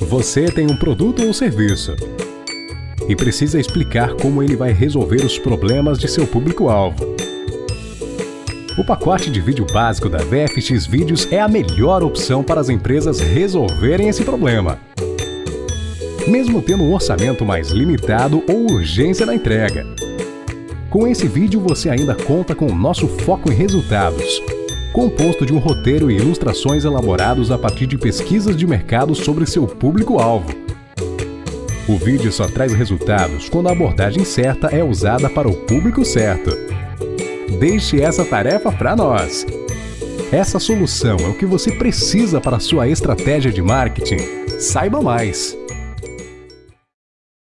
Você tem um produto ou serviço e precisa explicar como ele vai resolver os problemas de seu público-alvo. O pacote de vídeo básico da VFX Vídeos é a melhor opção para as empresas resolverem esse problema. Mesmo tendo um orçamento mais limitado ou urgência na entrega. Com esse vídeo você ainda conta com o nosso foco em resultados, composto de um roteiro e ilustrações elaborados a partir de pesquisas de mercado sobre seu público-alvo. O vídeo só traz resultados quando a abordagem certa é usada para o público certo. Deixe essa tarefa para nós! Essa solução é o que você precisa para a sua estratégia de marketing. Saiba mais!